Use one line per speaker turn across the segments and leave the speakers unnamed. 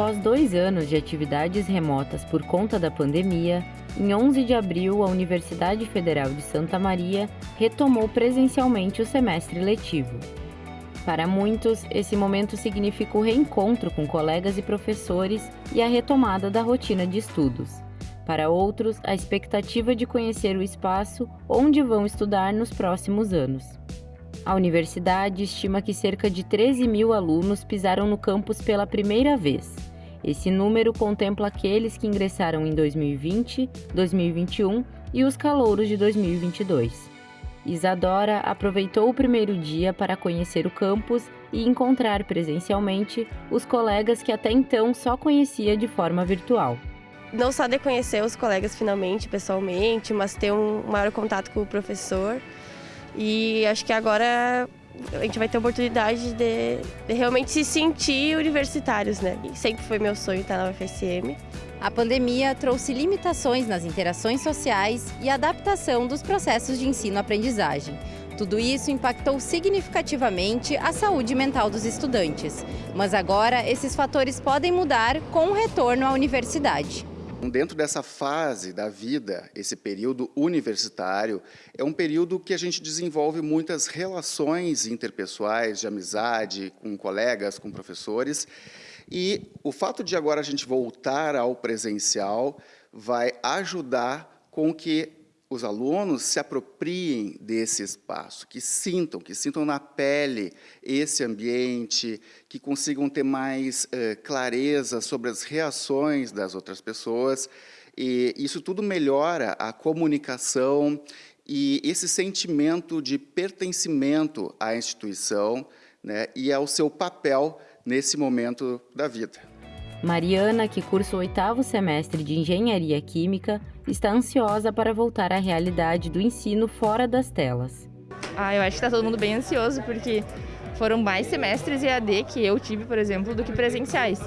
Após dois anos de atividades remotas por conta da pandemia, em 11 de abril, a Universidade Federal de Santa Maria retomou presencialmente o semestre letivo. Para muitos, esse momento significa o reencontro com colegas e professores e a retomada da rotina de estudos. Para outros, a expectativa de conhecer o espaço onde vão estudar nos próximos anos. A universidade estima que cerca de 13 mil alunos pisaram no campus pela primeira vez. Esse número contempla aqueles que ingressaram em 2020, 2021 e os calouros de 2022. Isadora aproveitou o primeiro dia para conhecer o campus e encontrar presencialmente os colegas que até então só conhecia de forma virtual.
Não só de conhecer os colegas finalmente, pessoalmente, mas ter um maior contato com o professor e acho que agora a gente vai ter a oportunidade de, de realmente se sentir universitários, né? E sempre foi meu sonho estar na UFSM.
A pandemia trouxe limitações nas interações sociais e adaptação dos processos de ensino-aprendizagem. Tudo isso impactou significativamente a saúde mental dos estudantes. Mas agora, esses fatores podem mudar com o retorno à universidade.
Dentro dessa fase da vida, esse período universitário, é um período que a gente desenvolve muitas relações interpessoais, de amizade, com colegas, com professores, e o fato de agora a gente voltar ao presencial vai ajudar com que os alunos se apropriem desse espaço, que sintam, que sintam na pele esse ambiente, que consigam ter mais uh, clareza sobre as reações das outras pessoas. E isso tudo melhora a comunicação e esse sentimento de pertencimento à instituição né, e ao seu papel nesse momento da vida.
Mariana, que cursa o oitavo semestre de Engenharia Química, está ansiosa para voltar à realidade do ensino fora das telas.
Ah, eu acho que está todo mundo bem ansioso, porque foram mais semestres EAD que eu tive, por exemplo, do que presenciais.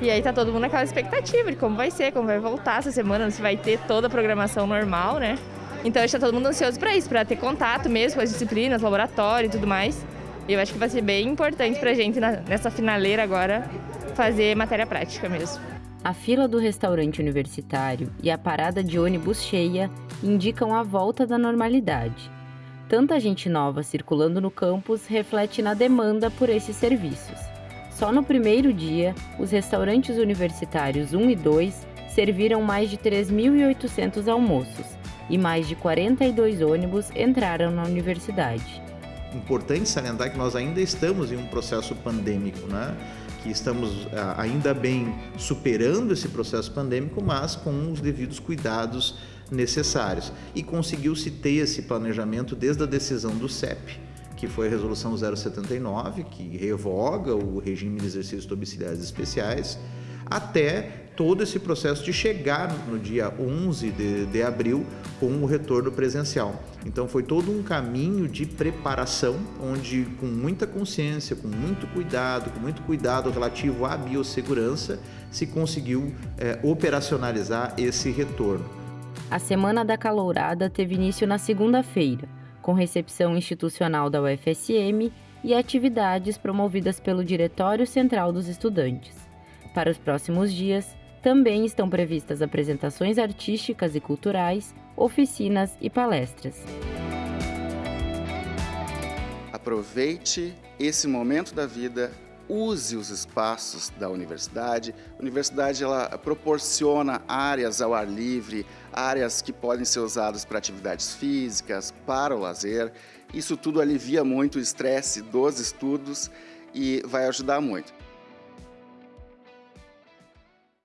E aí tá todo mundo naquela expectativa de como vai ser, como vai voltar essa semana, se vai ter toda a programação normal, né? Então está todo mundo ansioso para isso, para ter contato mesmo com as disciplinas, laboratório e tudo mais. E eu acho que vai ser bem importante para a gente nessa finaleira agora fazer matéria prática mesmo.
A fila do restaurante universitário e a parada de ônibus cheia indicam a volta da normalidade. Tanta gente nova circulando no campus reflete na demanda por esses serviços. Só no primeiro dia, os restaurantes universitários 1 e 2 serviram mais de 3.800 almoços e mais de 42 ônibus entraram na universidade.
Importante salientar que nós ainda estamos em um processo pandêmico, né? que estamos ah, ainda bem superando esse processo pandêmico, mas com os devidos cuidados necessários. E conseguiu-se ter esse planejamento desde a decisão do CEP, que foi a resolução 079, que revoga o regime de exercícios domiciliares especiais, até todo esse processo de chegar no dia 11 de, de abril com o retorno presencial. Então foi todo um caminho de preparação, onde com muita consciência, com muito cuidado, com muito cuidado relativo à biossegurança, se conseguiu é, operacionalizar esse retorno.
A Semana da Calourada teve início na segunda-feira, com recepção institucional da UFSM e atividades promovidas pelo Diretório Central dos Estudantes. Para os próximos dias, também estão previstas apresentações artísticas e culturais, oficinas e palestras.
Aproveite esse momento da vida, use os espaços da universidade. A universidade ela proporciona áreas ao ar livre, áreas que podem ser usadas para atividades físicas, para o lazer. Isso tudo alivia muito o estresse dos estudos e vai ajudar muito.